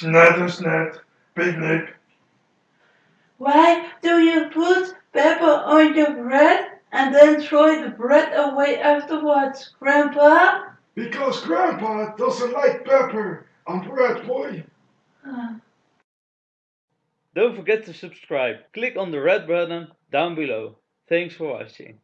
Snettersnet, picnic. Why do you put pepper on your bread and then throw the bread away afterwards, Grandpa? Because Grandpa doesn't like pepper on bread, boy. Ah. Don't forget to subscribe. Click on the red button down below. Thanks for watching.